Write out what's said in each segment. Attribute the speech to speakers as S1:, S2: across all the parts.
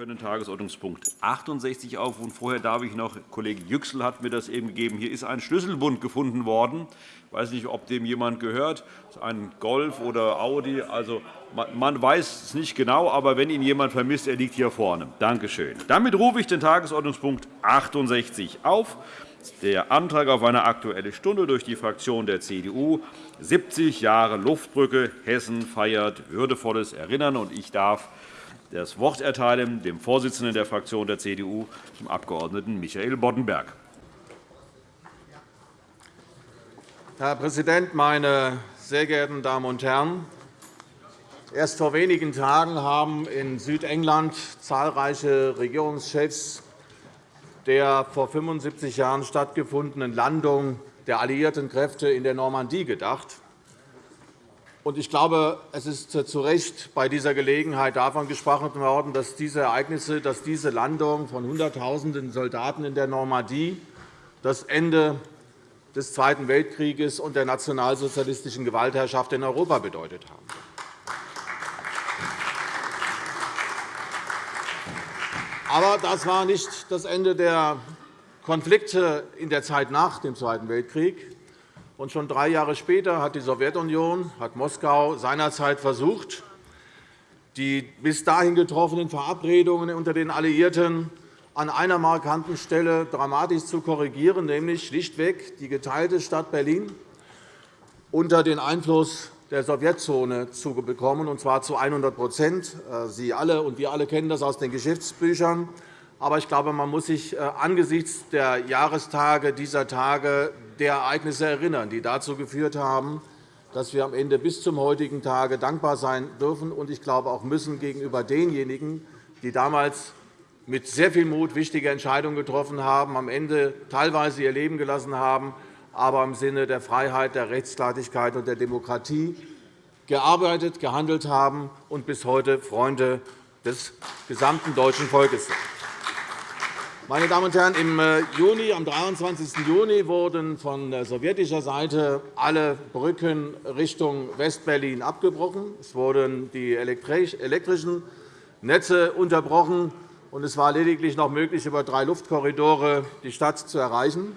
S1: können Tagesordnungspunkt 68 aufrufen. Vorher darf ich noch, Kollege Yüksel hat mir das eben gegeben, hier ist ein Schlüsselbund gefunden worden. Ich weiß nicht, ob dem jemand gehört, ein Golf oder Audi. Also, man weiß es nicht genau, aber wenn ihn jemand vermisst, er liegt hier vorne. Danke schön. Damit rufe ich den Tagesordnungspunkt 68 auf. Der Antrag auf eine Aktuelle Stunde durch die Fraktion der CDU. 70 Jahre Luftbrücke. Hessen feiert würdevolles Erinnern. Ich darf das Wort erteilen dem Vorsitzenden der Fraktion der CDU, dem Abg. Michael Boddenberg.
S2: Herr Präsident, meine sehr geehrten Damen und Herren! Erst vor wenigen Tagen haben in Südengland zahlreiche Regierungschefs der vor 75 Jahren stattgefundenen Landung der alliierten Kräfte in der Normandie gedacht. Ich glaube, es ist zu Recht bei dieser Gelegenheit davon gesprochen worden, dass diese Ereignisse, dass diese Landung von Hunderttausenden Soldaten in der Normandie das Ende des Zweiten Weltkrieges und der nationalsozialistischen Gewaltherrschaft in Europa bedeutet haben. Aber das war nicht das Ende der Konflikte in der Zeit nach dem Zweiten Weltkrieg. Und schon drei Jahre später hat die Sowjetunion, hat Moskau seinerzeit versucht, die bis dahin getroffenen Verabredungen unter den Alliierten an einer markanten Stelle dramatisch zu korrigieren, nämlich schlichtweg die geteilte Stadt Berlin unter den Einfluss der Sowjetzone zu bekommen, und zwar zu 100% äh, Sie alle und wir alle kennen das aus den Geschichtsbüchern. Aber ich glaube, man muss sich äh, angesichts der Jahrestage dieser Tage der Ereignisse erinnern, die dazu geführt haben, dass wir am Ende bis zum heutigen Tage dankbar sein dürfen und ich glaube auch müssen gegenüber denjenigen, die damals mit sehr viel Mut wichtige Entscheidungen getroffen haben, am Ende teilweise ihr Leben gelassen haben, aber im Sinne der Freiheit, der Rechtsstaatlichkeit und der Demokratie gearbeitet, gehandelt haben und bis heute Freunde des gesamten deutschen Volkes sind. Meine Damen und Herren, im äh, Juni, am 23. Juni wurden von sowjetischer Seite alle Brücken Richtung Westberlin abgebrochen. Es wurden die elektrischen Netze unterbrochen, und es war lediglich noch möglich, über drei Luftkorridore die Stadt zu erreichen.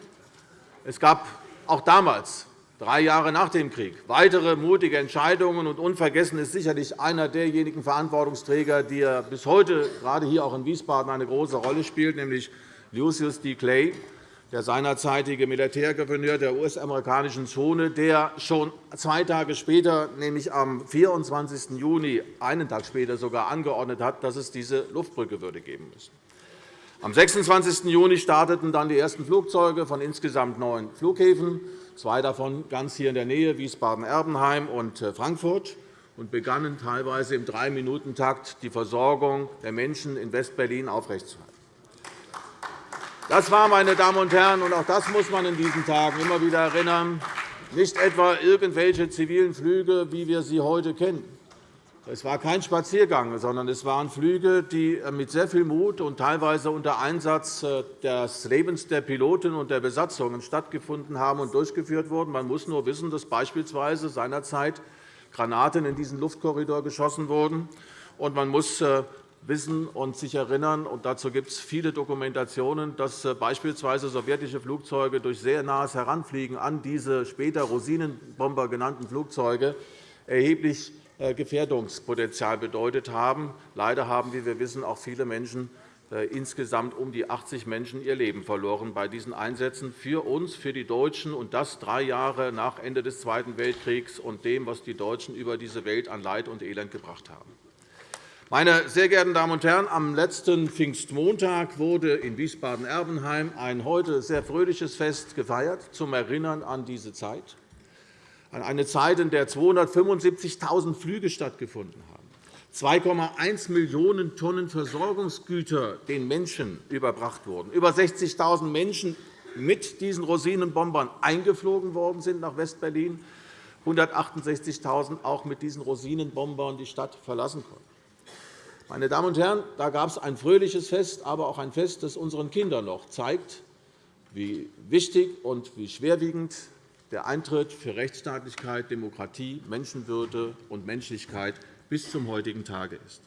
S2: Es gab auch damals, drei Jahre nach dem Krieg, weitere mutige Entscheidungen. Und unvergessen ist sicherlich einer derjenigen Verantwortungsträger, die bis heute gerade hier auch in Wiesbaden eine große Rolle spielt, nämlich Lucius D. Clay, der seinerzeitige Militärgouverneur der US-amerikanischen Zone, der schon zwei Tage später, nämlich am 24. Juni, einen Tag später sogar angeordnet hat, dass es diese Luftbrücke würde geben müssen. Am 26. Juni starteten dann die ersten Flugzeuge von insgesamt neun Flughäfen, zwei davon ganz hier in der Nähe, Wiesbaden-Erbenheim und äh, Frankfurt, und begannen teilweise im Drei-Minuten-Takt die Versorgung der Menschen in Westberlin aufrechtzuerhalten. Das war, meine Damen und Herren, und auch das muss man in diesen Tagen immer wieder erinnern, nicht etwa irgendwelche zivilen Flüge, wie wir sie heute kennen. Es war kein Spaziergang, sondern es waren Flüge, die äh, mit sehr viel Mut und teilweise unter Einsatz äh, des Lebens der Piloten und der Besatzungen stattgefunden haben und durchgeführt wurden. Man muss nur wissen, dass beispielsweise seinerzeit Granaten in diesen Luftkorridor geschossen wurden. Und man muss äh, wissen und sich erinnern, und dazu gibt es viele Dokumentationen, dass beispielsweise sowjetische Flugzeuge durch sehr nahes Heranfliegen an diese später Rosinenbomber genannten Flugzeuge erheblich Gefährdungspotenzial bedeutet haben. Leider haben, wie wir wissen, auch viele Menschen, äh, insgesamt um die 80 Menschen, ihr Leben verloren bei diesen Einsätzen für uns, für die Deutschen, und das drei Jahre nach Ende des Zweiten Weltkriegs und dem, was die Deutschen über diese Welt an Leid und Elend gebracht haben. Meine sehr geehrten Damen und Herren, am letzten Pfingstmontag wurde in Wiesbaden-Erbenheim ein heute sehr fröhliches Fest gefeiert zum Erinnern an diese Zeit an eine Zeit, in der 275.000 Flüge stattgefunden haben, 2,1 Millionen Tonnen Versorgungsgüter den Menschen überbracht wurden, über 60.000 Menschen mit diesen Rosinenbombern eingeflogen worden sind nach Westberlin, 168.000 auch mit diesen Rosinenbombern die Stadt verlassen konnten. Meine Damen und Herren, da gab es ein fröhliches Fest, aber auch ein Fest, das unseren Kindern noch zeigt, wie wichtig und wie schwerwiegend der Eintritt für Rechtsstaatlichkeit, Demokratie, Menschenwürde und Menschlichkeit bis zum heutigen Tage ist.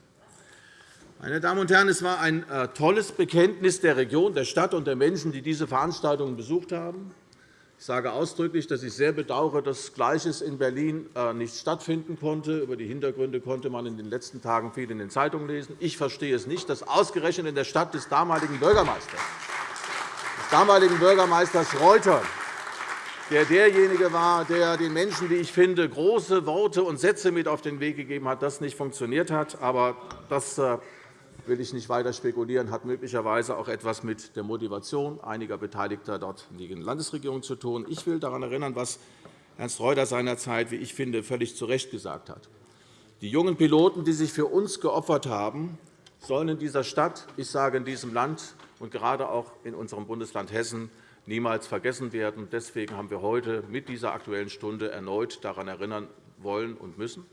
S2: Meine Damen und Herren, es war ein äh, tolles Bekenntnis der Region, der Stadt und der Menschen, die diese Veranstaltungen besucht haben. Ich sage ausdrücklich, dass ich sehr bedauere, dass Gleiches in Berlin äh, nicht stattfinden konnte. Über die Hintergründe konnte man in den letzten Tagen viel in den Zeitungen lesen. Ich verstehe es nicht, dass ausgerechnet in der Stadt des damaligen Bürgermeisters, des damaligen Bürgermeisters Reuter, der derjenige war, der den Menschen, wie ich finde, große Worte und Sätze mit auf den Weg gegeben hat, das nicht funktioniert hat. Aber das äh, will ich nicht weiter spekulieren, hat möglicherweise auch etwas mit der Motivation einiger Beteiligter dort in der Landesregierung zu tun. Ich will daran erinnern, was Ernst Reuter seinerzeit, wie ich finde, völlig zu Recht gesagt hat. Die jungen Piloten, die sich für uns geopfert haben, sollen in dieser Stadt, ich sage in diesem Land und gerade auch in unserem Bundesland Hessen niemals vergessen werden. Deswegen haben wir heute mit dieser Aktuellen Stunde erneut daran erinnern wollen und müssen,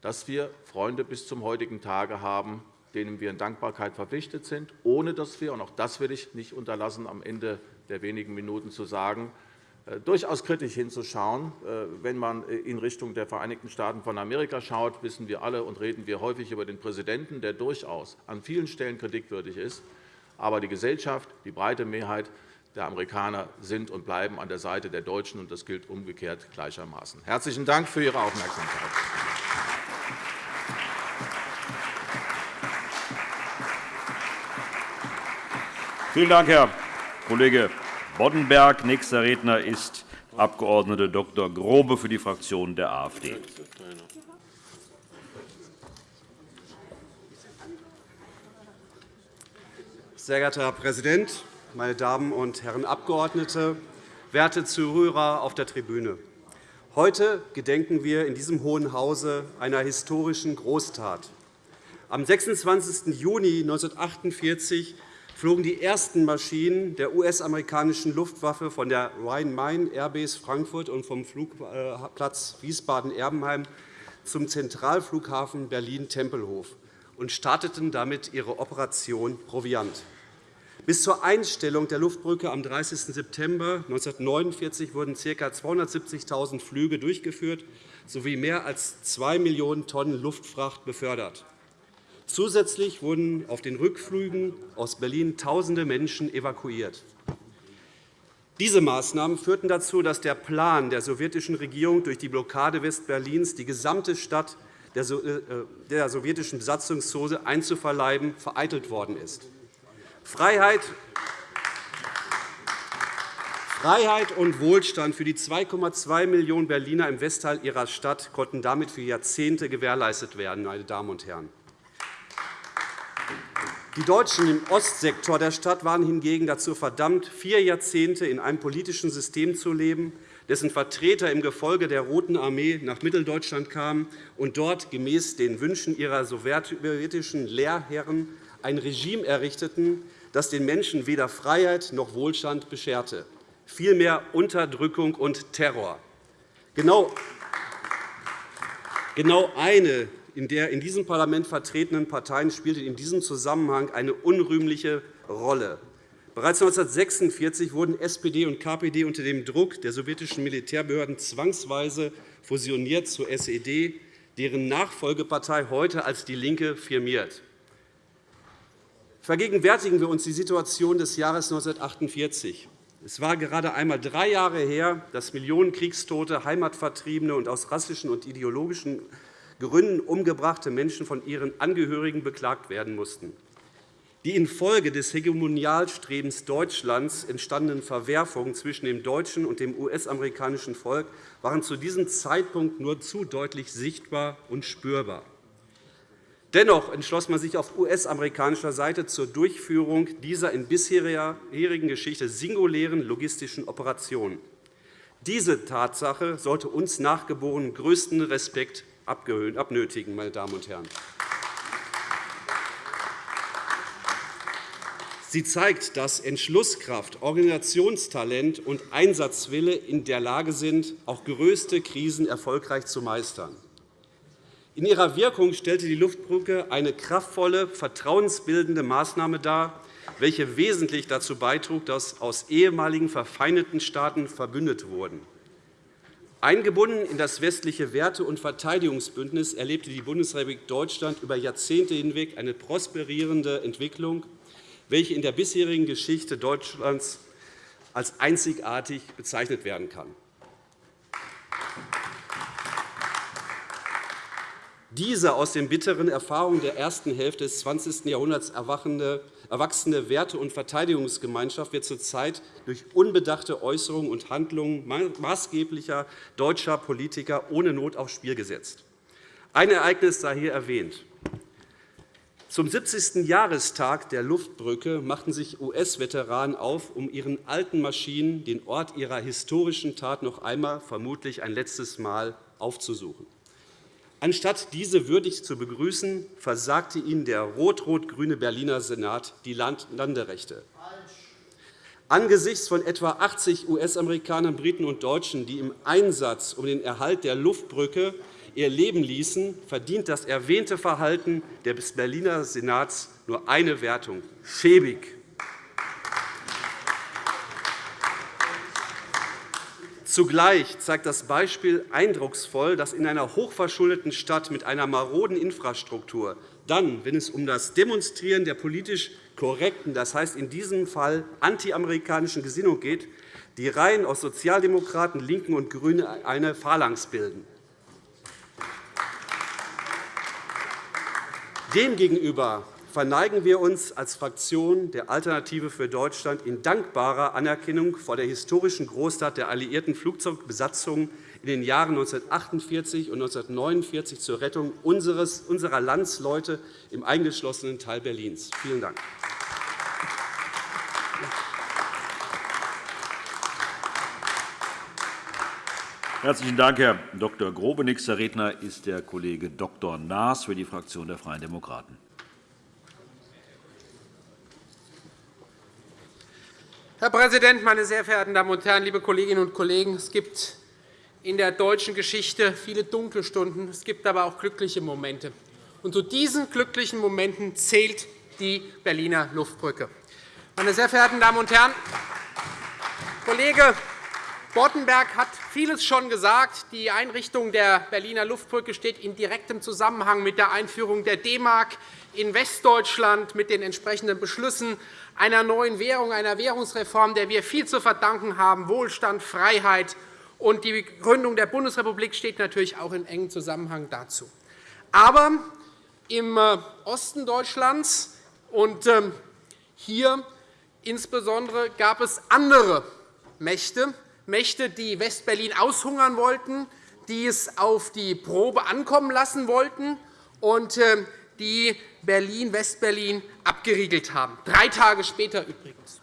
S2: dass wir Freunde bis zum heutigen Tage haben, denen wir in Dankbarkeit verpflichtet sind, ohne dass wir, und auch das will ich nicht unterlassen, am Ende der wenigen Minuten zu sagen, äh, durchaus kritisch hinzuschauen. Äh, wenn man in Richtung der Vereinigten Staaten von Amerika schaut, wissen wir alle und reden wir häufig über den Präsidenten, der durchaus an vielen Stellen kritikwürdig ist. Aber die Gesellschaft, die breite Mehrheit der Amerikaner sind und bleiben an der Seite der Deutschen, und das gilt umgekehrt gleichermaßen. Herzlichen Dank für Ihre Aufmerksamkeit.
S1: Vielen Dank, Herr Kollege Boddenberg. Nächster Redner ist Abg. Dr. Grobe für die Fraktion der AfD.
S3: Sehr geehrter Herr Präsident, meine Damen und Herren Abgeordnete, werte Zuhörer auf der Tribüne! Heute gedenken wir in diesem Hohen Hause einer historischen Großtat. Am 26. Juni 1948 flogen die ersten Maschinen der US-amerikanischen Luftwaffe von der Rhein-Main Airbase Frankfurt und vom Flugplatz Wiesbaden-Erbenheim zum Zentralflughafen Berlin-Tempelhof und starteten damit ihre Operation Proviant. Bis zur Einstellung der Luftbrücke am 30. September 1949 wurden ca. 270.000 Flüge durchgeführt sowie mehr als 2 Millionen Tonnen Luftfracht befördert. Zusätzlich wurden auf den Rückflügen aus Berlin Tausende Menschen evakuiert. Diese Maßnahmen führten dazu, dass der Plan der sowjetischen Regierung, durch die Blockade Westberlins die gesamte Stadt der äh, sowjetischen Besatzungszone einzuverleiben, vereitelt worden ist. Freiheit Freiheit und Wohlstand für die 2,2 Millionen Berliner im Westteil ihrer Stadt konnten damit für Jahrzehnte gewährleistet werden. Meine Damen und Herren. Die Deutschen im Ostsektor der Stadt waren hingegen dazu verdammt, vier Jahrzehnte in einem politischen System zu leben, dessen Vertreter im Gefolge der Roten Armee nach Mitteldeutschland kamen und dort gemäß den Wünschen ihrer sowjetischen Lehrherren ein Regime errichteten, das den Menschen weder Freiheit noch Wohlstand bescherte, vielmehr Unterdrückung und Terror. Genau, genau eine in der in diesem Parlament vertretenen Parteien spielte in diesem Zusammenhang eine unrühmliche Rolle. Bereits 1946 wurden SPD und KPD unter dem Druck der sowjetischen Militärbehörden zwangsweise fusioniert zur SED, deren Nachfolgepartei heute als DIE LINKE firmiert. Vergegenwärtigen wir uns die Situation des Jahres 1948. Es war gerade einmal drei Jahre her, dass Millionen Kriegstote, Heimatvertriebene und aus rassischen und ideologischen Gründen umgebrachte Menschen von ihren Angehörigen beklagt werden mussten. Die infolge des Hegemonialstrebens Deutschlands entstandenen Verwerfungen zwischen dem deutschen und dem US-amerikanischen Volk waren zu diesem Zeitpunkt nur zu deutlich sichtbar und spürbar. Dennoch entschloss man sich auf US-amerikanischer Seite zur Durchführung dieser in bisherigen Geschichte singulären logistischen Operation. Diese Tatsache sollte uns Nachgeborenen größten Respekt abnötigen. Meine Damen und Herren. Sie zeigt, dass Entschlusskraft, Organisationstalent und Einsatzwille in der Lage sind, auch größte Krisen erfolgreich zu meistern. In ihrer Wirkung stellte die Luftbrücke eine kraftvolle, vertrauensbildende Maßnahme dar, welche wesentlich dazu beitrug, dass aus ehemaligen verfeindeten Staaten verbündet wurden. Eingebunden in das westliche Werte- und Verteidigungsbündnis erlebte die Bundesrepublik Deutschland über Jahrzehnte hinweg eine prosperierende Entwicklung, welche in der bisherigen Geschichte Deutschlands als einzigartig bezeichnet werden kann. Diese aus den bitteren Erfahrungen der ersten Hälfte des 20. Jahrhunderts erwachsene Werte- und Verteidigungsgemeinschaft wird zurzeit durch unbedachte Äußerungen und Handlungen maßgeblicher deutscher Politiker ohne Not aufs Spiel gesetzt. Ein Ereignis sei hier erwähnt. Zum 70. Jahrestag der Luftbrücke machten sich US-Veteranen auf, um ihren alten Maschinen den Ort ihrer historischen Tat noch einmal, vermutlich ein letztes Mal, aufzusuchen. Anstatt diese würdig zu begrüßen, versagte ihnen der rot-rot-grüne Berliner Senat die Landerechte. Angesichts von etwa 80 US-Amerikanern, Briten und Deutschen, die im Einsatz um den Erhalt der Luftbrücke ihr Leben ließen, verdient das erwähnte Verhalten des Berliner Senats nur eine Wertung – schäbig. Zugleich zeigt das Beispiel eindrucksvoll, dass in einer hochverschuldeten Stadt mit einer maroden Infrastruktur dann, wenn es um das Demonstrieren der politisch korrekten, das heißt in diesem Fall antiamerikanischen Gesinnung geht, die Reihen aus Sozialdemokraten, LINKEN und GRÜNEN eine Phalanx bilden. Demgegenüber verneigen wir uns als Fraktion der Alternative für Deutschland in dankbarer Anerkennung vor der historischen Großtat der alliierten Flugzeugbesatzungen in den Jahren 1948 und 1949 zur Rettung unserer Landsleute im eingeschlossenen Teil Berlins. Vielen Dank.
S1: Herzlichen Dank, Herr Dr. Grobe. Nächster Redner ist der Kollege Dr. Naas für die Fraktion der Freien Demokraten.
S4: Herr Präsident, meine sehr verehrten Damen und Herren, liebe Kolleginnen und Kollegen! Es gibt in der deutschen Geschichte viele dunkle Stunden, es gibt aber auch glückliche Momente. Und zu diesen glücklichen Momenten zählt die Berliner Luftbrücke. Meine sehr verehrten Damen und Herren, Kollege Boddenberg hat vieles schon gesagt. Die Einrichtung der Berliner Luftbrücke steht in direktem Zusammenhang mit der Einführung der D-Mark in Westdeutschland, mit den entsprechenden Beschlüssen einer neuen Währung, einer Währungsreform, der wir viel zu verdanken haben, Wohlstand, Freiheit. Und die Gründung der Bundesrepublik steht natürlich auch in engem Zusammenhang dazu. Aber im äh, Osten Deutschlands und ähm, hier insbesondere gab es andere Mächte, Mächte, die Westberlin aushungern wollten, die es auf die Probe ankommen lassen wollten und äh, die Berlin, Westberlin abgeriegelt haben. Drei Tage später übrigens.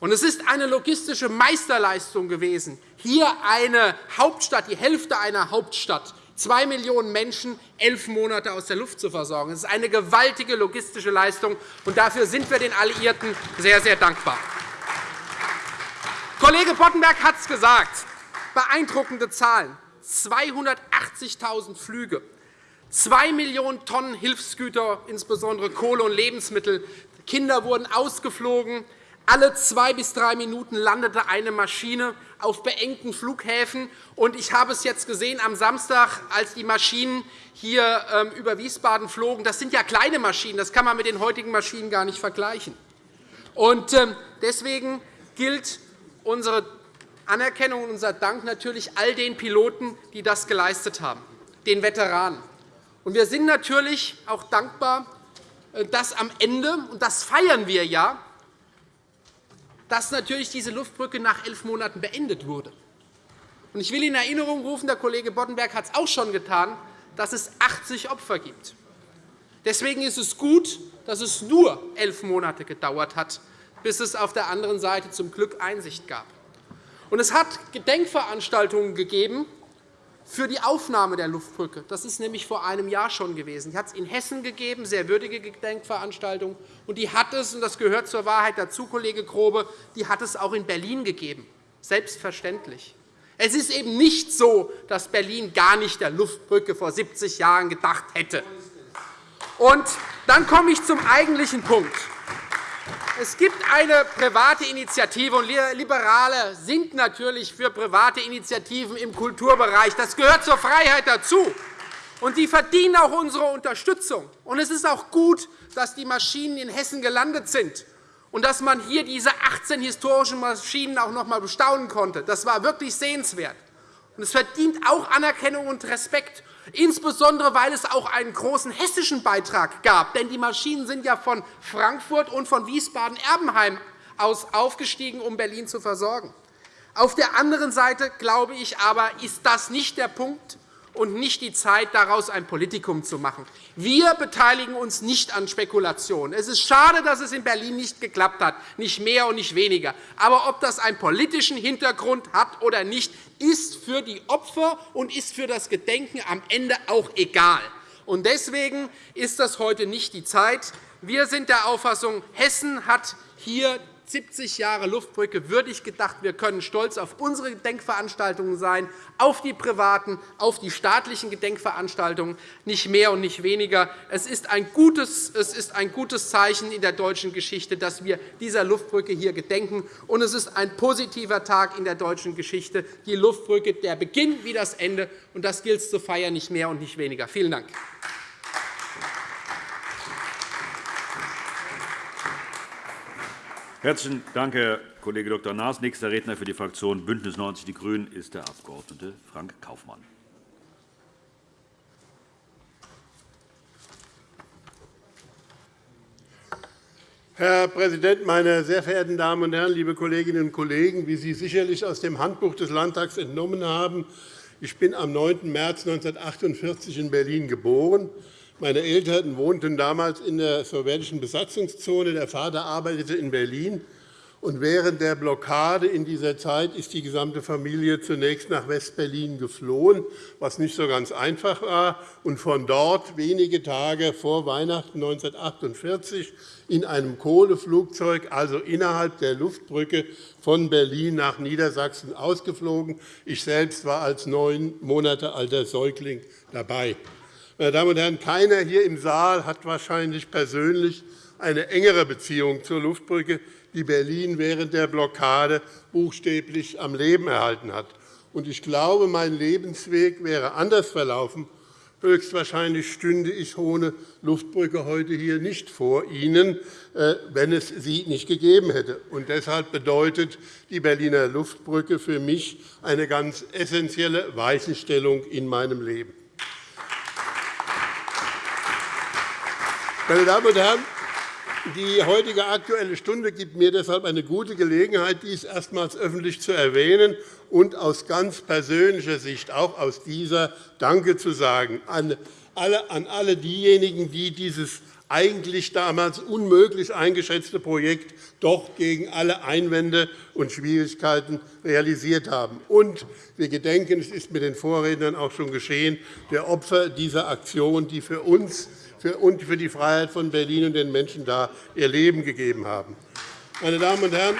S4: Und es ist eine logistische Meisterleistung gewesen, hier eine Hauptstadt, die Hälfte einer Hauptstadt, zwei Millionen Menschen elf Monate aus der Luft zu versorgen. Das ist eine gewaltige logistische Leistung, und dafür sind wir den Alliierten sehr, sehr dankbar. Kollege Boddenberg hat es gesagt. Beeindruckende Zahlen. 280.000 Flüge, 2 Millionen Tonnen Hilfsgüter, insbesondere Kohle und Lebensmittel. Kinder wurden ausgeflogen. Alle zwei bis drei Minuten landete eine Maschine auf beengten Flughäfen. Ich habe es jetzt gesehen am Samstag, als die Maschinen hier ähm, über Wiesbaden flogen. Das sind ja kleine Maschinen. Das kann man mit den heutigen Maschinen gar nicht vergleichen. Ähm, deswegen gilt unsere Anerkennung und unser Dank natürlich all den Piloten, die das geleistet haben, den Veteranen. Wir sind natürlich auch dankbar, äh, dass am Ende, und das feiern wir ja, dass natürlich diese Luftbrücke nach elf Monaten beendet wurde. Ich will in Erinnerung rufen, der Kollege Boddenberg hat es auch schon getan, dass es 80 Opfer gibt. Deswegen ist es gut, dass es nur elf Monate gedauert hat, bis es auf der anderen Seite zum Glück Einsicht gab. Und es hat Gedenkveranstaltungen gegeben für die Aufnahme der Luftbrücke. Das ist nämlich vor einem Jahr schon gewesen. Die hat es in Hessen gegeben, sehr würdige Gedenkveranstaltungen. Und die hat es, und das gehört zur Wahrheit dazu, Kollege Grobe, die hat es auch in Berlin gegeben. Selbstverständlich. Es ist eben nicht so, dass Berlin gar nicht der Luftbrücke vor 70 Jahren gedacht hätte. Und dann komme ich zum eigentlichen Punkt. Es gibt eine private Initiative, und Liberale sind natürlich für private Initiativen im Kulturbereich. Das gehört zur Freiheit dazu. Und die verdienen auch unsere Unterstützung. Und es ist auch gut, dass die Maschinen in Hessen gelandet sind und dass man hier diese 18 historischen Maschinen auch noch einmal bestaunen konnte. Das war wirklich sehenswert. Und es verdient auch Anerkennung und Respekt, insbesondere weil es auch einen großen hessischen Beitrag gab. Denn die Maschinen sind ja von Frankfurt und von Wiesbaden-Erbenheim aus aufgestiegen, um Berlin zu versorgen. Auf der anderen Seite, glaube ich aber, ist das nicht der Punkt, und nicht die Zeit, daraus ein Politikum zu machen. Wir beteiligen uns nicht an Spekulationen. Es ist schade, dass es in Berlin nicht geklappt hat, nicht mehr und nicht weniger. Aber ob das einen politischen Hintergrund hat oder nicht, ist für die Opfer und ist für das Gedenken am Ende auch egal. Deswegen ist das heute nicht die Zeit. Wir sind der Auffassung, Hessen hat hier 70 Jahre Luftbrücke würdig gedacht. Wir können stolz auf unsere Gedenkveranstaltungen sein, auf die privaten, auf die staatlichen Gedenkveranstaltungen, nicht mehr und nicht weniger. Es ist ein gutes, es ist ein gutes Zeichen in der deutschen Geschichte, dass wir dieser Luftbrücke hier gedenken. Und es ist ein positiver Tag in der deutschen Geschichte, die Luftbrücke, der Beginn wie das Ende. Und das gilt es zu feiern, nicht mehr und nicht weniger. Vielen Dank.
S1: Herzlichen Dank, Herr Kollege Dr. Naas. Nächster Redner für die Fraktion BÜNDNIS 90 die GRÜNEN ist der Abg. Frank Kaufmann.
S5: Herr Präsident, meine sehr verehrten Damen und Herren, liebe Kolleginnen und Kollegen! Wie Sie sicherlich aus dem Handbuch des Landtags entnommen haben, ich bin am 9. März 1948 in Berlin geboren. Meine Eltern wohnten damals in der sowjetischen Besatzungszone. Der Vater arbeitete in Berlin. Und während der Blockade in dieser Zeit ist die gesamte Familie zunächst nach West-Berlin geflohen, was nicht so ganz einfach war, und von dort wenige Tage vor Weihnachten 1948 in einem Kohleflugzeug, also innerhalb der Luftbrücke von Berlin nach Niedersachsen ausgeflogen. Ich selbst war als neun Monate alter Säugling dabei. Meine Damen und Herren, keiner hier im Saal hat wahrscheinlich persönlich eine engere Beziehung zur Luftbrücke, die Berlin während der Blockade buchstäblich am Leben erhalten hat. Ich glaube, mein Lebensweg wäre anders verlaufen. Höchstwahrscheinlich stünde ich ohne Luftbrücke heute hier nicht vor Ihnen, äh, wenn es sie nicht gegeben hätte. deshalb bedeutet die Berliner Luftbrücke für mich eine ganz essentielle Weichenstellung in meinem Leben. Meine Damen und Herren, die heutige Aktuelle Stunde gibt mir deshalb eine gute Gelegenheit, dies erstmals öffentlich zu erwähnen und aus ganz persönlicher Sicht auch aus dieser Danke zu sagen an alle, diejenigen, die dieses eigentlich damals unmöglich eingeschätzte Projekt doch gegen alle Einwände und Schwierigkeiten realisiert haben. Und wir gedenken, es ist mit den Vorrednern auch schon geschehen, der Opfer dieser Aktion, die für uns und für die Freiheit von Berlin und den Menschen da ihr Leben gegeben haben. Meine Damen und Herren,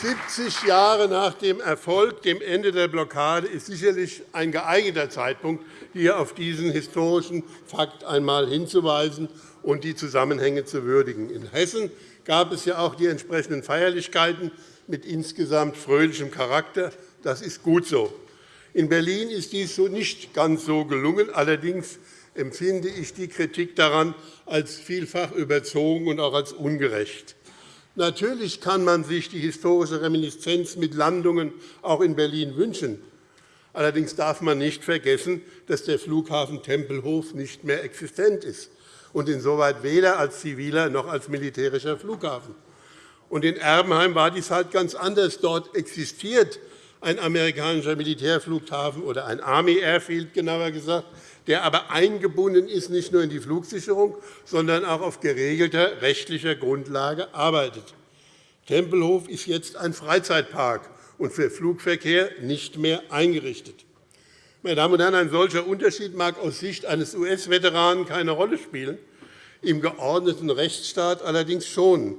S5: 70 Jahre nach dem Erfolg, dem Ende der Blockade, ist sicherlich ein geeigneter Zeitpunkt, hier auf diesen historischen Fakt einmal hinzuweisen und die Zusammenhänge zu würdigen. In Hessen gab es ja auch die entsprechenden Feierlichkeiten mit insgesamt fröhlichem Charakter. Das ist gut so. In Berlin ist dies nicht ganz so gelungen. Allerdings empfinde ich die Kritik daran als vielfach überzogen und auch als ungerecht. Natürlich kann man sich die historische Reminiszenz mit Landungen auch in Berlin wünschen. Allerdings darf man nicht vergessen, dass der Flughafen Tempelhof nicht mehr existent ist und insoweit weder als ziviler noch als militärischer Flughafen. Und in Erbenheim war dies halt ganz anders. Dort existiert ein amerikanischer Militärflughafen oder ein Army Airfield, genauer gesagt, der aber eingebunden ist nicht nur in die Flugsicherung, sondern auch auf geregelter rechtlicher Grundlage arbeitet. Tempelhof ist jetzt ein Freizeitpark und für Flugverkehr nicht mehr eingerichtet. Meine Damen und Herren, ein solcher Unterschied mag aus Sicht eines US-Veteranen keine Rolle spielen, im geordneten Rechtsstaat allerdings schon.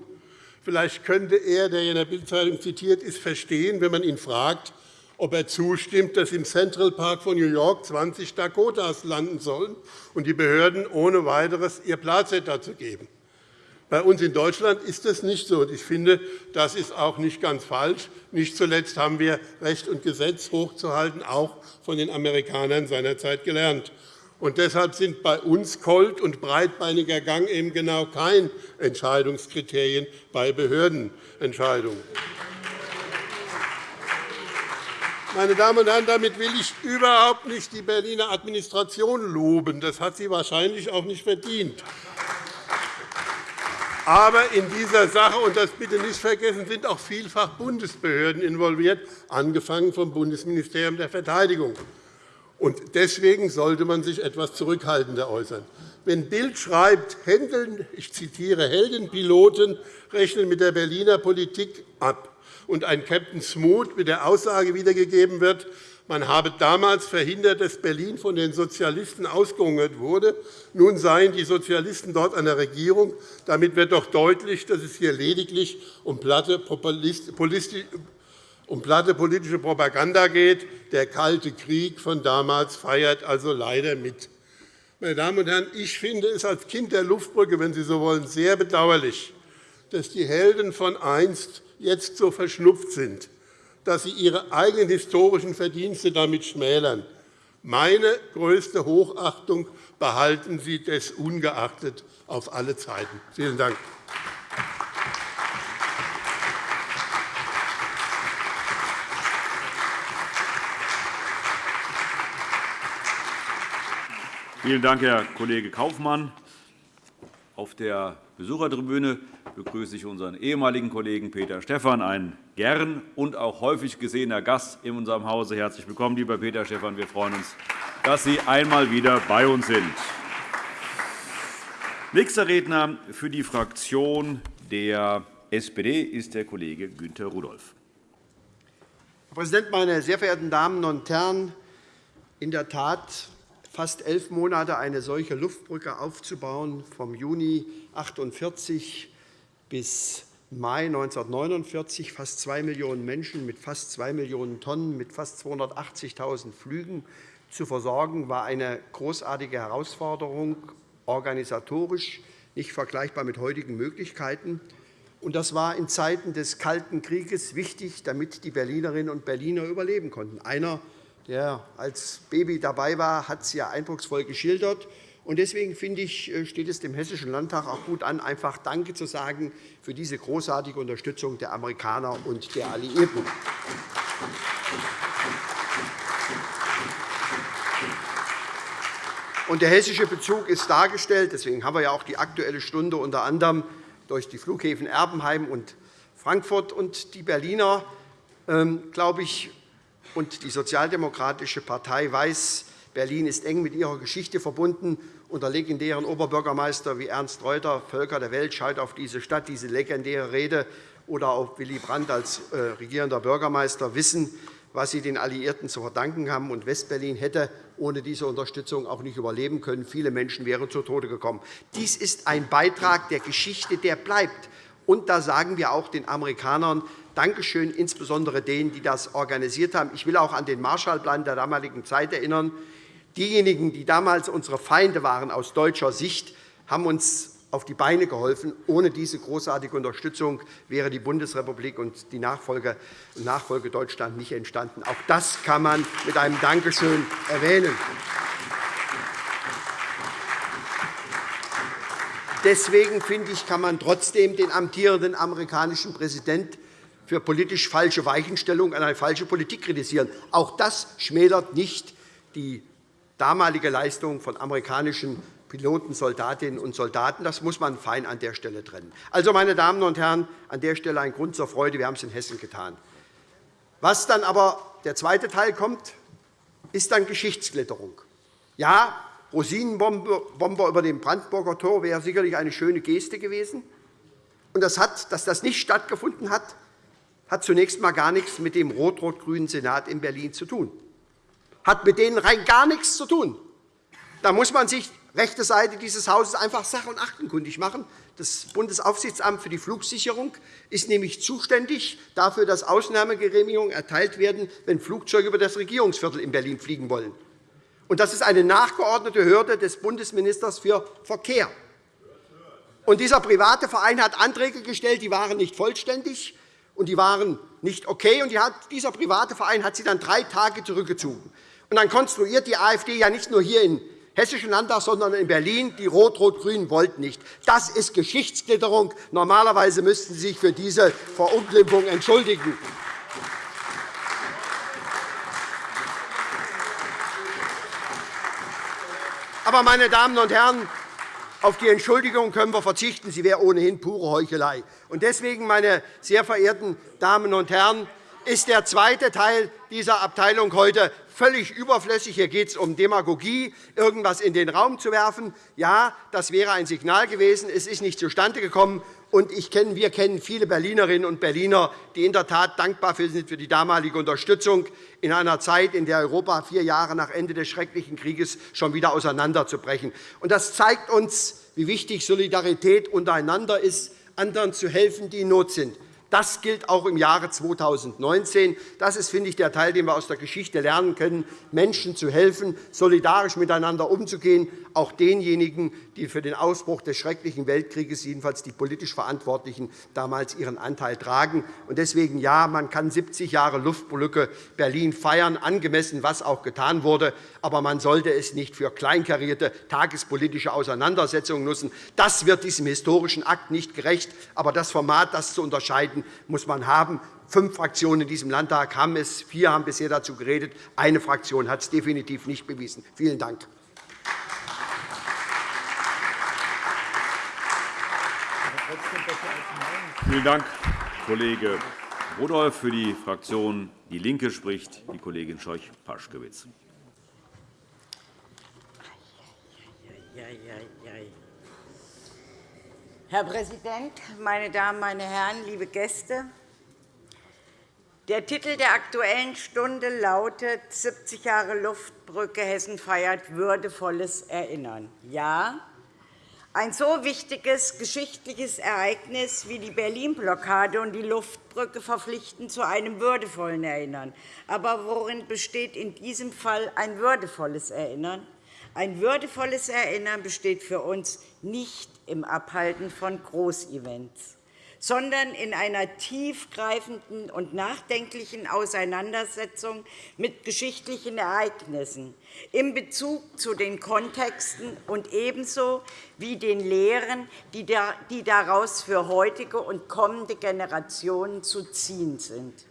S5: Vielleicht könnte er, der in der Bildzeitung zitiert ist, verstehen, wenn man ihn fragt, ob er zustimmt, dass im Central Park von New York 20 Dakotas landen sollen und die Behörden ohne weiteres ihr Placet dazu geben. Bei uns in Deutschland ist das nicht so. Ich finde, das ist auch nicht ganz falsch. Nicht zuletzt haben wir Recht und Gesetz hochzuhalten, auch von den Amerikanern seinerzeit gelernt. Und deshalb sind bei uns Colt und breitbeiniger Gang eben genau kein Entscheidungskriterien bei Behördenentscheidungen. Meine Damen und Herren, damit will ich überhaupt nicht die Berliner Administration loben. Das hat sie wahrscheinlich auch nicht verdient. Aber in dieser Sache, und das bitte nicht vergessen, sind auch vielfach Bundesbehörden involviert, angefangen vom Bundesministerium der Verteidigung. Und deswegen sollte man sich etwas zurückhaltender äußern. Wenn Bild schreibt, ich zitiere, Heldenpiloten rechnen mit der Berliner Politik ab, und ein Captain Smoot mit der Aussage wiedergegeben wird, man habe damals verhindert, dass Berlin von den Sozialisten ausgehungert wurde. Nun seien die Sozialisten dort an der Regierung. Damit wird doch deutlich, dass es hier lediglich um platte politische Propaganda geht. Der Kalte Krieg von damals feiert also leider mit. Meine Damen und Herren, ich finde es als Kind der Luftbrücke, wenn Sie so wollen, sehr bedauerlich, dass die Helden von einst jetzt so verschnupft sind dass sie ihre eigenen historischen Verdienste damit schmälern. Meine größte Hochachtung behalten Sie des ungeachtet auf alle Zeiten. Vielen Dank.
S1: Vielen Dank, Herr Kollege Kaufmann. Auf der Besuchertribüne begrüße ich unseren ehemaligen Kollegen Peter Stephan, ein gern und auch häufig gesehener Gast in unserem Hause. Herzlich willkommen, lieber Peter Stephan. Wir freuen uns, dass Sie einmal wieder bei uns sind. Nächster Redner für die Fraktion der SPD ist der Kollege Günther Rudolph.
S6: Herr Präsident, meine sehr verehrten Damen und Herren! In der Tat fast elf Monate eine solche Luftbrücke aufzubauen, vom Juni 1948 bis Mai 1949 fast 2 Millionen Menschen mit fast 2 Millionen Tonnen, mit fast 280.000 Flügen zu versorgen, war eine großartige Herausforderung, organisatorisch nicht vergleichbar mit heutigen Möglichkeiten. Das war in Zeiten des Kalten Krieges wichtig, damit die Berlinerinnen und Berliner überleben konnten. Einer der als Baby dabei war, hat es ja eindrucksvoll geschildert. Deswegen finde ich, äh, steht es dem Hessischen Landtag auch gut an, einfach Danke zu sagen für diese großartige Unterstützung der Amerikaner und der Alliierten. Der hessische Bezug ist dargestellt. Deswegen haben wir ja auch die Aktuelle Stunde unter anderem durch die Flughäfen Erbenheim und Frankfurt. Und die Berliner, ähm, glaube ich, und die Sozialdemokratische Partei weiß, Berlin ist eng mit ihrer Geschichte verbunden. Unter legendären Oberbürgermeister wie Ernst Reuter, Völker der Welt, schaut auf diese Stadt, diese legendäre Rede, oder auch Willy Brandt als äh, regierender Bürgermeister wissen, was sie den Alliierten zu verdanken haben. Und Westberlin hätte ohne diese Unterstützung auch nicht überleben können. Viele Menschen wären zu Tode gekommen. Dies ist ein Beitrag der Geschichte, der bleibt. Und da sagen wir auch den Amerikanern, Dankeschön, insbesondere denen, die das organisiert haben. Ich will auch an den Marshallplan der damaligen Zeit erinnern. Diejenigen, die damals unsere Feinde waren aus deutscher Sicht, haben uns auf die Beine geholfen. Ohne diese großartige Unterstützung wäre die Bundesrepublik und die Nachfolge, Nachfolge Deutschland nicht entstanden. Auch das kann man mit einem Dankeschön erwähnen. Deswegen finde ich, kann man trotzdem den amtierenden amerikanischen Präsidenten für politisch falsche Weichenstellung an eine falsche Politik kritisieren. Auch das schmälert nicht die damalige Leistung von amerikanischen Piloten, Soldatinnen und Soldaten. Das muss man fein an der Stelle trennen. Also, meine Damen und Herren, an der Stelle ein Grund zur Freude. Wir haben es in Hessen getan. Was dann aber der zweite Teil kommt, ist dann Geschichtsklitterung. Ja, Rosinenbomber über dem Brandenburger Tor wäre sicherlich eine schöne Geste gewesen. Und das hat, dass das nicht stattgefunden hat, hat zunächst einmal gar nichts mit dem rot-rot-grünen Senat in Berlin zu tun. Hat mit denen rein gar nichts zu tun. Da muss man sich rechte Seite dieses Hauses einfach sach- und achtenkundig machen. Das Bundesaufsichtsamt für die Flugsicherung ist nämlich zuständig dafür, dass Ausnahmegenehmigungen erteilt werden, wenn Flugzeuge über das Regierungsviertel in Berlin fliegen wollen. Und das ist eine nachgeordnete Hürde des Bundesministers für Verkehr. Und dieser private Verein hat Anträge gestellt, die waren nicht vollständig und die waren nicht okay. Und dieser private Verein hat sie dann drei Tage zurückgezogen. Und dann konstruiert die AfD ja nicht nur hier in Hessischen Landtag, sondern in Berlin. Die Rot-Rot-Grünen wollten nicht. Das ist Geschichtsklitterung. Normalerweise müssten Sie sich für diese Verunglimpfung entschuldigen. Aber, meine Damen und Herren, auf die Entschuldigung können wir verzichten. Sie wäre ohnehin pure Heuchelei. Deswegen, meine sehr verehrten Damen und Herren, ist der zweite Teil dieser Abteilung heute völlig überflüssig. Hier geht es um Demagogie, irgendetwas in den Raum zu werfen. Ja, das wäre ein Signal gewesen. Es ist nicht zustande gekommen. Und ich kenne, wir kennen viele Berlinerinnen und Berliner, die in der Tat dankbar sind für die damalige Unterstützung in einer Zeit, in der Europa vier Jahre nach Ende des schrecklichen Krieges schon wieder auseinanderzubrechen. Das zeigt uns, wie wichtig Solidarität untereinander ist, anderen zu helfen, die in Not sind. Das gilt auch im Jahre 2019. Das ist, finde ich, der Teil, den wir aus der Geschichte lernen können, Menschen zu helfen, solidarisch miteinander umzugehen, auch denjenigen, die für den Ausbruch des schrecklichen Weltkrieges, jedenfalls die politisch Verantwortlichen, damals ihren Anteil tragen. Deswegen ja, man kann 70 Jahre Luftbrücke Berlin feiern, angemessen, was auch getan wurde. Aber man sollte es nicht für kleinkarierte tagespolitische Auseinandersetzungen nutzen. Das wird diesem historischen Akt nicht gerecht. Aber das Format, das zu unterscheiden, muss man haben. Fünf Fraktionen in diesem Landtag haben es. Vier haben bisher dazu geredet. Eine Fraktion hat es definitiv nicht bewiesen. Vielen Dank.
S1: Vielen Dank, Kollege Rudolph. Für die Fraktion DIE LINKE spricht die Kollegin Scheuch-Paschkewitz.
S7: Herr Präsident, meine Damen, meine Herren, liebe Gäste! Der Titel der Aktuellen Stunde lautet 70 Jahre Luftbrücke Hessen feiert würdevolles Erinnern. Ja, ein so wichtiges geschichtliches Ereignis wie die Berlin-Blockade und die Luftbrücke verpflichten zu einem würdevollen Erinnern. Aber worin besteht in diesem Fall ein würdevolles Erinnern? Ein würdevolles Erinnern besteht für uns nicht im Abhalten von Großevents sondern in einer tiefgreifenden und nachdenklichen Auseinandersetzung mit geschichtlichen Ereignissen in Bezug zu den Kontexten und ebenso wie den Lehren, die daraus für heutige und kommende Generationen zu ziehen sind.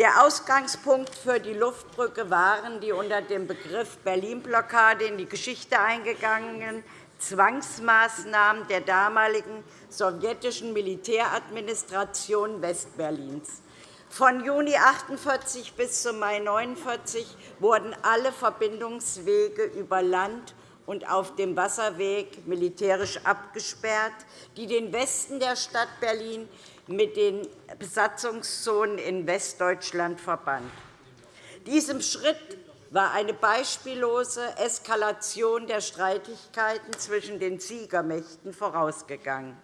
S7: Der Ausgangspunkt für die Luftbrücke waren die unter dem Begriff Berlin-Blockade in die Geschichte eingegangenen Zwangsmaßnahmen der damaligen sowjetischen Militäradministration Westberlins. Von Juni 1948 bis zum Mai 1949 wurden alle Verbindungswege über Land und auf dem Wasserweg militärisch abgesperrt, die den Westen der Stadt Berlin mit den Besatzungszonen in Westdeutschland verband. Diesem Schritt war eine beispiellose Eskalation der Streitigkeiten zwischen den Siegermächten vorausgegangen.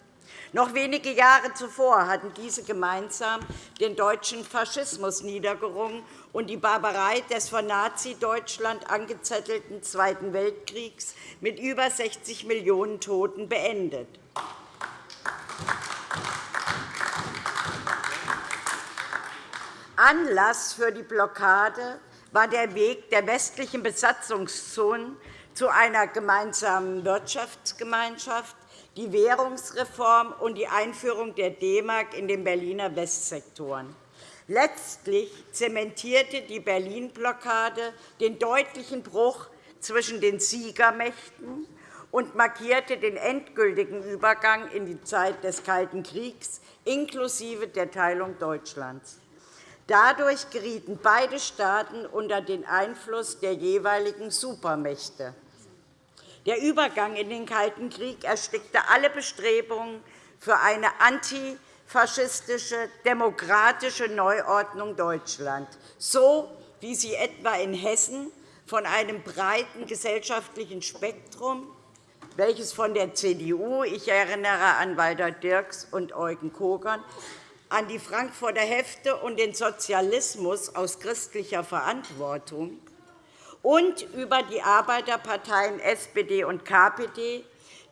S7: Noch wenige Jahre zuvor hatten diese gemeinsam den deutschen Faschismus niedergerungen und die Barbarei des von Nazi-Deutschland angezettelten Zweiten Weltkriegs mit über 60 Millionen Toten beendet. Anlass für die Blockade war der Weg der westlichen Besatzungszonen zu einer gemeinsamen Wirtschaftsgemeinschaft, die Währungsreform und die Einführung der D-Mark in den Berliner Westsektoren. Letztlich zementierte die Berlin-Blockade den deutlichen Bruch zwischen den Siegermächten und markierte den endgültigen Übergang in die Zeit des Kalten Kriegs inklusive der Teilung Deutschlands. Dadurch gerieten beide Staaten unter den Einfluss der jeweiligen Supermächte. Der Übergang in den Kalten Krieg erstickte alle Bestrebungen für eine antifaschistische, demokratische Neuordnung Deutschlands, so wie sie etwa in Hessen von einem breiten gesellschaftlichen Spektrum welches von der CDU, ich erinnere an Walter Dirks und Eugen Kogern, an die Frankfurter Hefte und den Sozialismus aus christlicher Verantwortung und über die Arbeiterparteien SPD und KPD,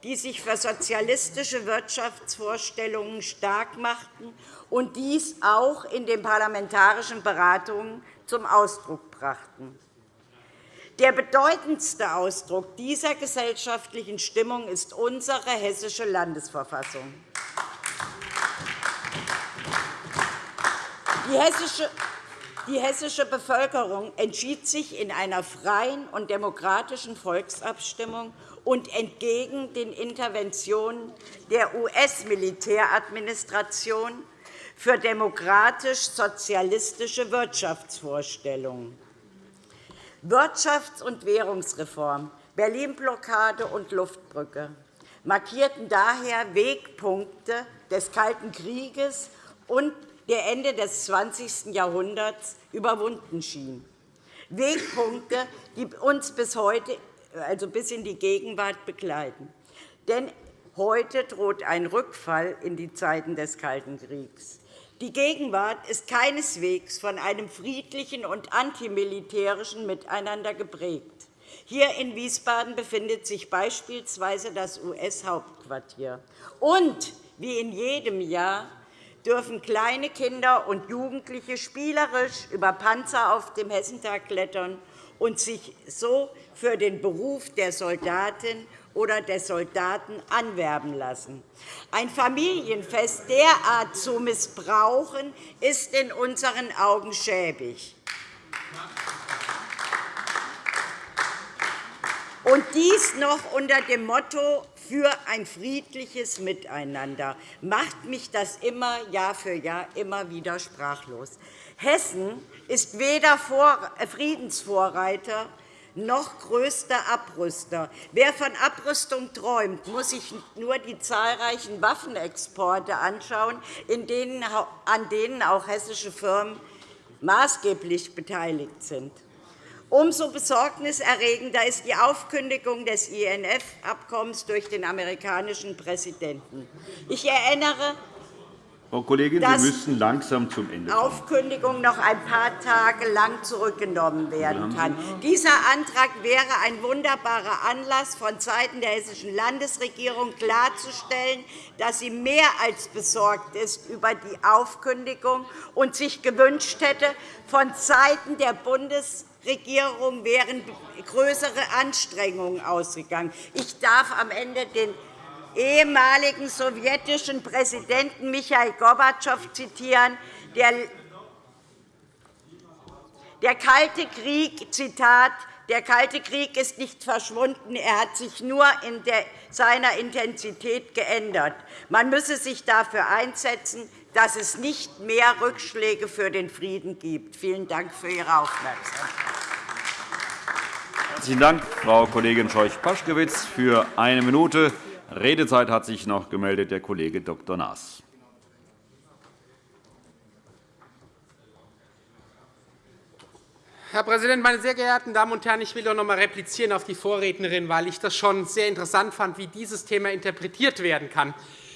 S7: die sich für sozialistische Wirtschaftsvorstellungen stark machten und dies auch in den parlamentarischen Beratungen zum Ausdruck brachten. Der bedeutendste Ausdruck dieser gesellschaftlichen Stimmung ist unsere Hessische Landesverfassung. Die hessische Bevölkerung entschied sich in einer freien und demokratischen Volksabstimmung und entgegen den Interventionen der US-Militäradministration für demokratisch-sozialistische Wirtschaftsvorstellungen. Wirtschafts- und Währungsreform, Berlin-Blockade und Luftbrücke markierten daher Wegpunkte des Kalten Krieges und der Ende des 20. Jahrhunderts überwunden schien. Wegpunkte, die uns bis heute, also bis in die Gegenwart begleiten. Denn heute droht ein Rückfall in die Zeiten des Kalten Kriegs. Die Gegenwart ist keineswegs von einem friedlichen und antimilitärischen Miteinander geprägt. Hier in Wiesbaden befindet sich beispielsweise das US-Hauptquartier. Und wie in jedem Jahr dürfen kleine Kinder und Jugendliche spielerisch über Panzer auf dem Hessentag klettern und sich so für den Beruf der Soldatin oder des Soldaten anwerben lassen. Ein Familienfest derart zu missbrauchen, ist in unseren Augen schäbig. Und dies noch unter dem Motto für ein friedliches Miteinander macht mich das immer Jahr für Jahr immer wieder sprachlos. Hessen ist weder Friedensvorreiter noch größter Abrüster. Wer von Abrüstung träumt, muss sich nur die zahlreichen Waffenexporte anschauen, an denen auch hessische Firmen maßgeblich beteiligt sind. Umso besorgniserregender ist die Aufkündigung des INF-Abkommens durch den amerikanischen Präsidenten. Ich erinnere
S1: Frau Kollegin, Sie müssen langsam zum Ende
S7: kommen. Aufkündigung noch ein paar Tage lang zurückgenommen werden kann. Dieser Antrag wäre ein wunderbarer Anlass, vonseiten der Hessischen Landesregierung klarzustellen, dass sie mehr als besorgt ist über die Aufkündigung und sich gewünscht hätte, vonseiten der Bundesregierung Regierung wären größere Anstrengungen ausgegangen. Ich darf am Ende den ehemaligen sowjetischen Präsidenten Michail Gorbatschow zitieren, der der Kalte Krieg, Zitat, der Kalte Krieg ist nicht verschwunden, er hat sich nur in seiner Intensität geändert. Man müsse sich dafür einsetzen, dass es nicht mehr Rückschläge für den Frieden gibt. Vielen Dank für Ihre Aufmerksamkeit.
S1: Herzlichen Dank, Frau Kollegin Scheuch-Paschkewitz. Für eine Minute Redezeit hat sich noch gemeldet der Kollege Dr. Naas.
S4: Herr Präsident, meine sehr geehrten Damen und Herren! Ich will noch einmal replizieren auf die Vorrednerin, weil ich das schon sehr interessant fand, wie dieses Thema interpretiert werden kann.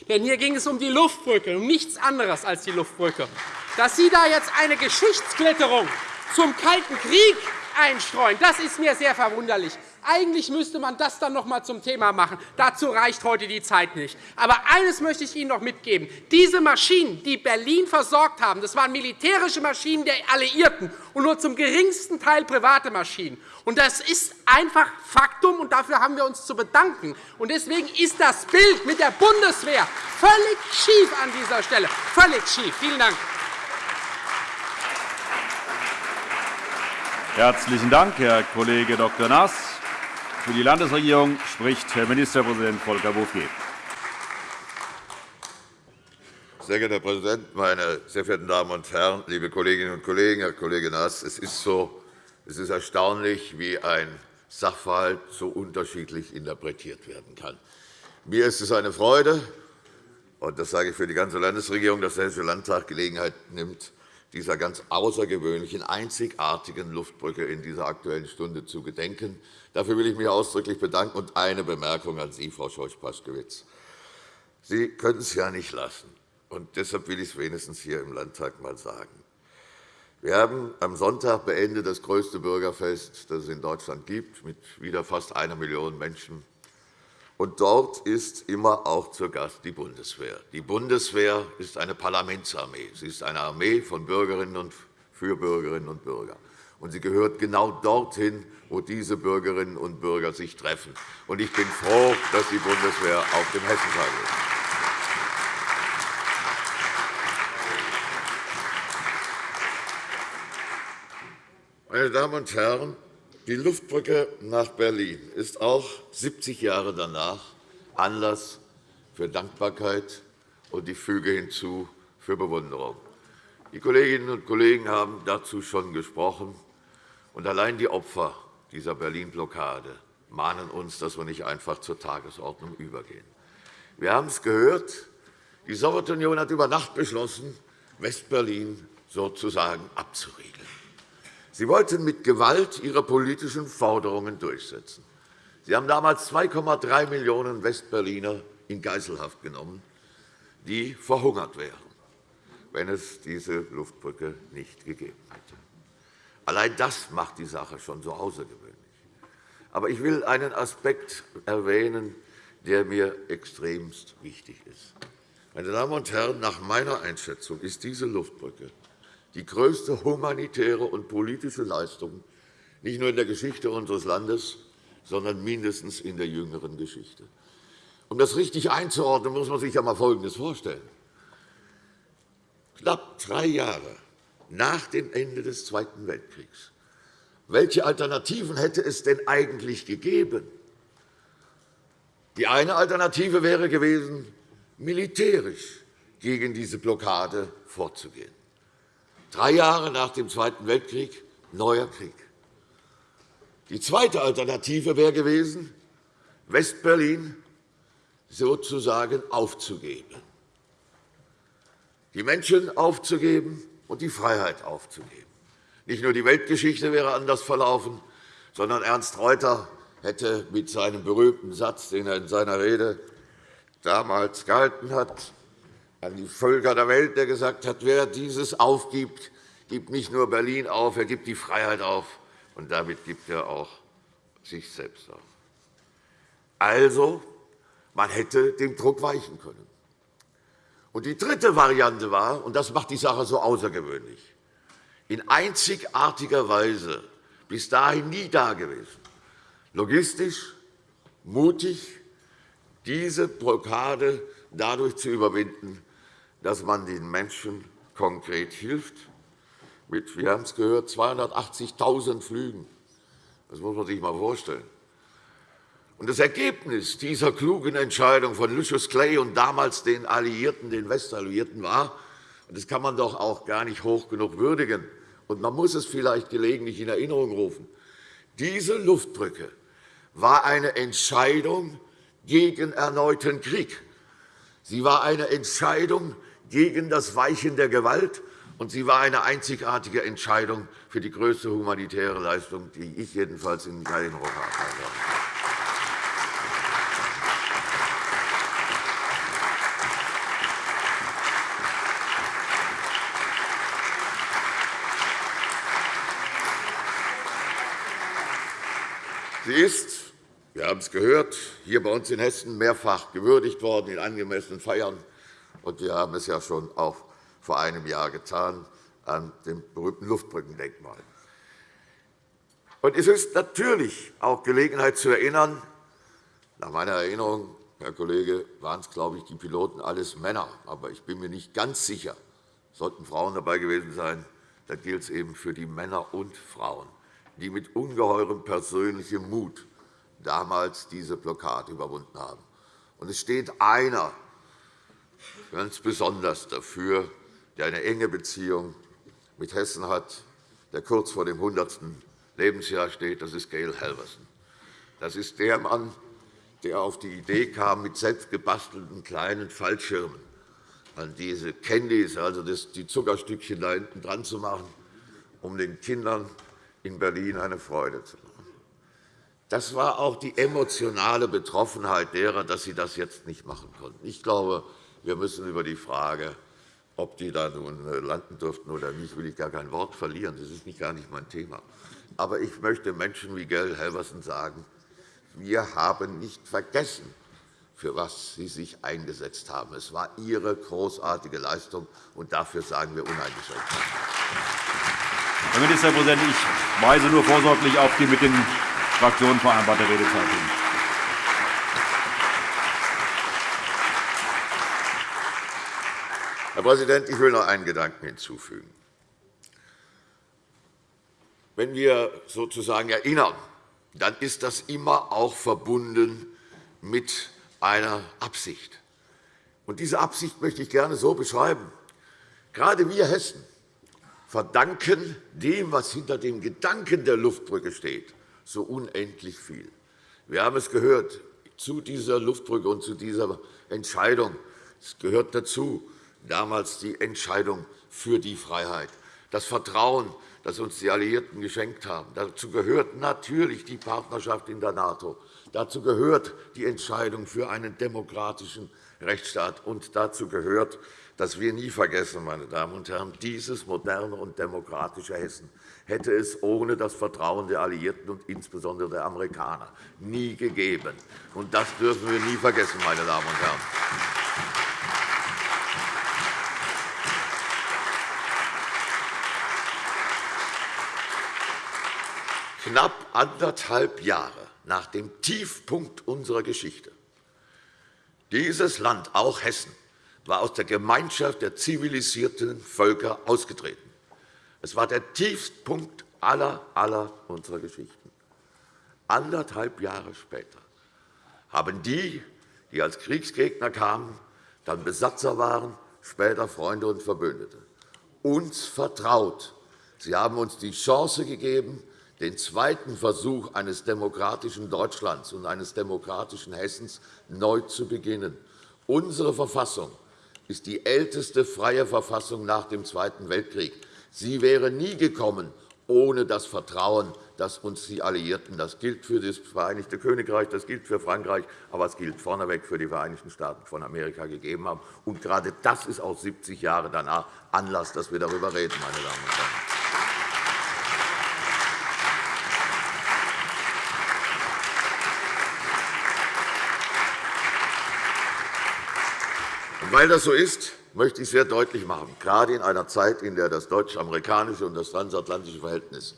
S4: Denn hier ging es um die Luftbrücke, um nichts anderes als die Luftbrücke. Dass Sie da jetzt eine Geschichtsklitterung zum Kalten Krieg einstreuen, das ist mir sehr verwunderlich. Eigentlich müsste man das dann noch einmal zum Thema machen. Dazu reicht heute die Zeit nicht. Aber eines möchte ich Ihnen noch mitgeben. Diese Maschinen, die Berlin versorgt haben, das waren militärische Maschinen der Alliierten und nur zum geringsten Teil private Maschinen. Und das ist einfach Faktum, und dafür haben wir uns zu bedanken. Und deswegen ist das Bild mit der Bundeswehr völlig schief an dieser Stelle. Völlig schief. Vielen Dank.
S1: Herzlichen Dank, Herr Kollege Dr. Naas. Für die Landesregierung spricht Herr Ministerpräsident Volker Bouffier.
S8: Sehr geehrter Herr Präsident, meine sehr verehrten Damen und Herren, liebe Kolleginnen und Kollegen! Herr Kollege Naas, es ist, so, es ist erstaunlich, wie ein Sachverhalt so unterschiedlich interpretiert werden kann. Mir ist es eine Freude, und das sage ich für die ganze Landesregierung, dass der Hessische Landtag Gelegenheit nimmt, dieser ganz außergewöhnlichen, einzigartigen Luftbrücke in dieser Aktuellen Stunde zu gedenken. Dafür will ich mich ausdrücklich bedanken. Und eine Bemerkung an Sie, Frau Scheuch-Paskewitz. Sie können es ja nicht lassen. Und deshalb will ich es wenigstens hier im Landtag einmal sagen. Wir haben am Sonntag beendet das größte Bürgerfest, das es in Deutschland gibt, mit wieder fast einer Million Menschen. Und dort ist immer auch zu Gast die Bundeswehr. Die Bundeswehr ist eine Parlamentsarmee. Sie ist eine Armee von Bürgerinnen und für Bürgerinnen und Bürger. Und sie gehört genau dorthin, wo diese Bürgerinnen und Bürger sich treffen. Und ich bin froh, dass die Bundeswehr auf dem Hessentag ist. Meine Damen und Herren, die Luftbrücke nach Berlin ist auch 70 Jahre danach Anlass für Dankbarkeit und die füge hinzu für Bewunderung. Die Kolleginnen und Kollegen haben dazu schon gesprochen. Und allein die Opfer dieser Berlin-Blockade mahnen uns, dass wir nicht einfach zur Tagesordnung übergehen. Wir haben es gehört. Die Sowjetunion hat über Nacht beschlossen, Westberlin sozusagen abzuriegeln. Sie wollten mit Gewalt ihre politischen Forderungen durchsetzen. Sie haben damals 2,3 Millionen Westberliner in Geiselhaft genommen, die verhungert wären, wenn es diese Luftbrücke nicht gegeben hätte. Allein das macht die Sache schon so außergewöhnlich. Aber ich will einen Aspekt erwähnen, der mir extremst wichtig ist. Meine Damen und Herren, nach meiner Einschätzung ist diese Luftbrücke die größte humanitäre und politische Leistung, nicht nur in der Geschichte unseres Landes, sondern mindestens in der jüngeren Geschichte. Um das richtig einzuordnen, muss man sich einmal Folgendes vorstellen. Knapp drei Jahre nach dem Ende des Zweiten Weltkriegs. Welche Alternativen hätte es denn eigentlich gegeben? Die eine Alternative wäre gewesen, militärisch gegen diese Blockade vorzugehen. Drei Jahre nach dem Zweiten Weltkrieg neuer Krieg. Die zweite Alternative wäre gewesen, Westberlin sozusagen aufzugeben, die Menschen aufzugeben und die Freiheit aufzugeben. Nicht nur die Weltgeschichte wäre anders verlaufen, sondern Ernst Reuter hätte mit seinem berühmten Satz, den er in seiner Rede damals gehalten hat, an die Völker der Welt, der gesagt hat, wer dieses aufgibt, gibt nicht nur Berlin auf, er gibt die Freiheit auf, und damit gibt er auch sich selbst auf. Also, man hätte dem Druck weichen können. Und die dritte Variante war, und das macht die Sache so außergewöhnlich, in einzigartiger Weise bis dahin nie dagewesen, logistisch, mutig, diese Blockade dadurch zu überwinden, dass man den Menschen konkret hilft, mit, wir haben es gehört, 280.000 Flügen. Das muss man sich einmal vorstellen. Und das Ergebnis dieser klugen Entscheidung von Lucius Clay und damals den Alliierten, den Westalliierten war, und das kann man doch auch gar nicht hoch genug würdigen, und man muss es vielleicht gelegentlich in Erinnerung rufen, diese Luftbrücke war eine Entscheidung gegen erneuten Krieg. Sie war eine Entscheidung gegen das Weichen der Gewalt, und sie war eine einzigartige Entscheidung für die größte humanitäre Leistung, die ich jedenfalls in Erinnerung habe. Sie ist, wir haben es gehört, hier bei uns in Hessen mehrfach gewürdigt worden in angemessenen Feiern. Und wir haben es ja schon auch vor einem Jahr getan an dem berühmten Luftbrückendenkmal. Und es ist natürlich auch Gelegenheit zu erinnern, nach meiner Erinnerung, Herr Kollege, waren es, glaube ich, die Piloten alles Männer. Aber ich bin mir nicht ganz sicher, sollten Frauen dabei gewesen sein, dann gilt es eben für die Männer und Frauen die mit ungeheurem persönlichem Mut damals diese Blockade überwunden haben. Und es steht einer ganz besonders dafür, der eine enge Beziehung mit Hessen hat, der kurz vor dem 100. Lebensjahr steht. Das ist Gail Halverson. Das ist der Mann, der auf die Idee kam, mit selbstgebastelten kleinen Fallschirmen an diese Candies, also die Zuckerstückchen da hinten dran zu machen, um den Kindern in Berlin eine Freude zu machen. Das war auch die emotionale Betroffenheit derer, dass sie das jetzt nicht machen konnten. Ich glaube, wir müssen über die Frage, ob die da nun äh, landen durften oder nicht, will ich gar kein Wort verlieren. Das ist nicht gar nicht mein Thema. Aber ich möchte Menschen wie Gell Helversen sagen, wir haben nicht vergessen, für was Sie sich eingesetzt haben. Es war Ihre großartige Leistung, und dafür sagen wir uneingeschränkt.
S1: Herr Ministerpräsident, ich weise nur vorsorglich auf die mit den Fraktionen vereinbarte Redezeit hin.
S8: Herr Präsident, ich will noch einen Gedanken hinzufügen. Wenn wir sozusagen erinnern, dann ist das immer auch verbunden mit einer Absicht. Und diese Absicht möchte ich gerne so beschreiben. Gerade wir Hessen verdanken dem, was hinter dem Gedanken der Luftbrücke steht, so unendlich viel. Wir haben es gehört zu dieser Luftbrücke und zu dieser Entscheidung. Es gehört dazu damals die Entscheidung für die Freiheit, das Vertrauen, das uns die Alliierten geschenkt haben. Dazu gehört natürlich die Partnerschaft in der NATO. Dazu gehört die Entscheidung für einen demokratischen Rechtsstaat. Und dazu gehört, dass wir nie vergessen, meine Damen und Herren, dieses moderne und demokratische Hessen hätte es ohne das Vertrauen der Alliierten und insbesondere der Amerikaner nie gegeben. Und das dürfen wir nie vergessen, meine Damen und Herren. Knapp anderthalb Jahre nach dem Tiefpunkt unserer Geschichte. Dieses Land, auch Hessen, war aus der Gemeinschaft der zivilisierten Völker ausgetreten. Es war der Tiefpunkt aller, aller unserer Geschichten. Anderthalb Jahre später haben die, die als Kriegsgegner kamen, dann Besatzer waren, später Freunde und Verbündete, uns vertraut. Sie haben uns die Chance gegeben, den zweiten Versuch eines demokratischen Deutschlands und eines demokratischen Hessens neu zu beginnen. Unsere Verfassung ist die älteste freie Verfassung nach dem Zweiten Weltkrieg. Sie wäre nie gekommen ohne das Vertrauen, das uns die Alliierten, das gilt für das Vereinigte Königreich, das gilt für Frankreich, aber es gilt vorneweg für die Vereinigten Staaten von Amerika gegeben haben. Und gerade das ist auch 70 Jahre danach Anlass, dass wir darüber reden, meine Damen und Herren. Weil das so ist, möchte ich sehr deutlich machen, gerade in einer Zeit, in der das deutsch-amerikanische und das transatlantische Verhältnis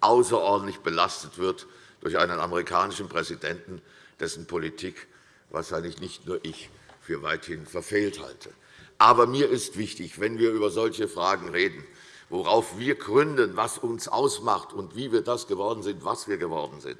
S8: außerordentlich belastet wird durch einen amerikanischen Präsidenten, dessen Politik wahrscheinlich nicht nur ich für weithin verfehlt halte. Aber mir ist wichtig, wenn wir über solche Fragen reden, worauf wir gründen, was uns ausmacht und wie wir das geworden sind, was wir geworden sind,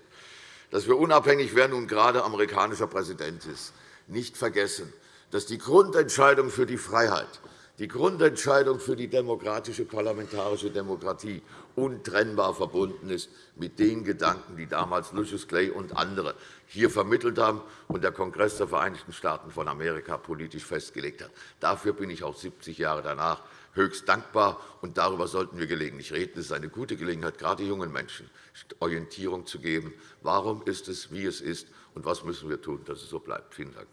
S8: dass wir unabhängig, wer nun gerade amerikanischer Präsident ist, nicht vergessen, dass die Grundentscheidung für die Freiheit, die Grundentscheidung für die demokratische parlamentarische Demokratie untrennbar verbunden ist mit den Gedanken, die damals Lucius Clay und andere hier vermittelt haben und der Kongress der Vereinigten Staaten von Amerika politisch festgelegt hat. Dafür bin ich auch 70 Jahre danach höchst dankbar, und darüber sollten wir gelegentlich reden. Es ist eine gute Gelegenheit, gerade jungen Menschen Orientierung zu geben. Warum ist es, wie es ist, und was müssen wir tun, dass es so bleibt? Vielen Dank.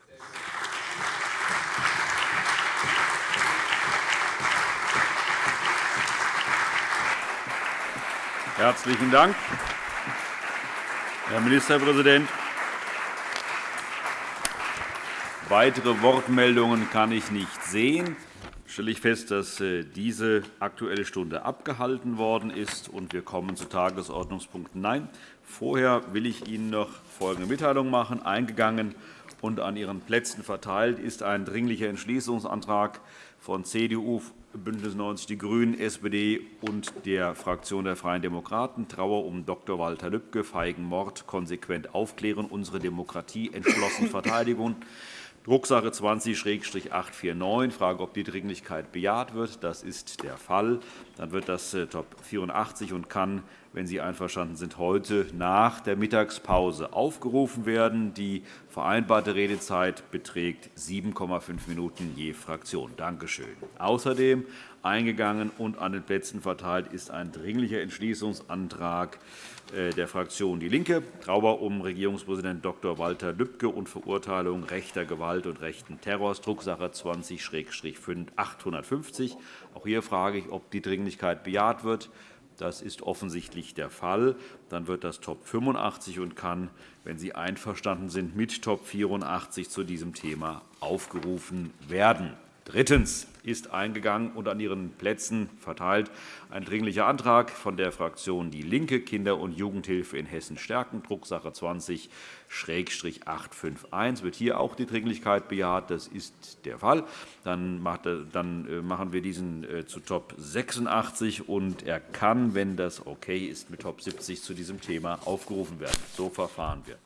S1: Herzlichen Dank, Herr Ministerpräsident. Weitere Wortmeldungen kann ich nicht sehen. stelle ich fest, dass äh, diese Aktuelle Stunde abgehalten worden ist. und Wir kommen zu Tagesordnungspunkt 9. Vorher will ich Ihnen noch folgende Mitteilung machen. Eingegangen und an Ihren Plätzen verteilt ist ein Dringlicher Entschließungsantrag von CDU, BÜNDNIS 90 die GRÜNEN, SPD und der Fraktion der Freien Demokraten. Trauer um Dr. Walter Lübcke, feigen Mord, konsequent aufklären, unsere Demokratie entschlossen verteidigen. Drucksache 20-849. Frage, ob die Dringlichkeit bejaht wird. Das ist der Fall. Dann wird das äh, Top 84 und kann wenn Sie einverstanden sind, heute nach der Mittagspause aufgerufen werden. Die vereinbarte Redezeit beträgt 7,5 Minuten je Fraktion. Danke schön. Außerdem eingegangen und an den Plätzen verteilt ist ein Dringlicher Entschließungsantrag der Fraktion DIE LINKE, Trauer um Regierungspräsident Dr. Walter Lübcke und Verurteilung rechter Gewalt und rechten Terrors, Drucksache 20-850. Auch hier frage ich, ob die Dringlichkeit bejaht wird. Das ist offensichtlich der Fall. Dann wird das Top 85 und kann, wenn Sie einverstanden sind, mit Top 84 zu diesem Thema aufgerufen werden. Drittens ist eingegangen und an Ihren Plätzen verteilt ein Dringlicher Antrag von der Fraktion DIE LINKE, Kinder- und Jugendhilfe in Hessen stärken, Drucksache 20-851. Wird hier auch die Dringlichkeit bejaht? Das ist der Fall. Dann äh, machen wir diesen äh, zu Top 86, und er kann, wenn das okay ist, mit Top 70 zu diesem Thema aufgerufen werden. So verfahren wir.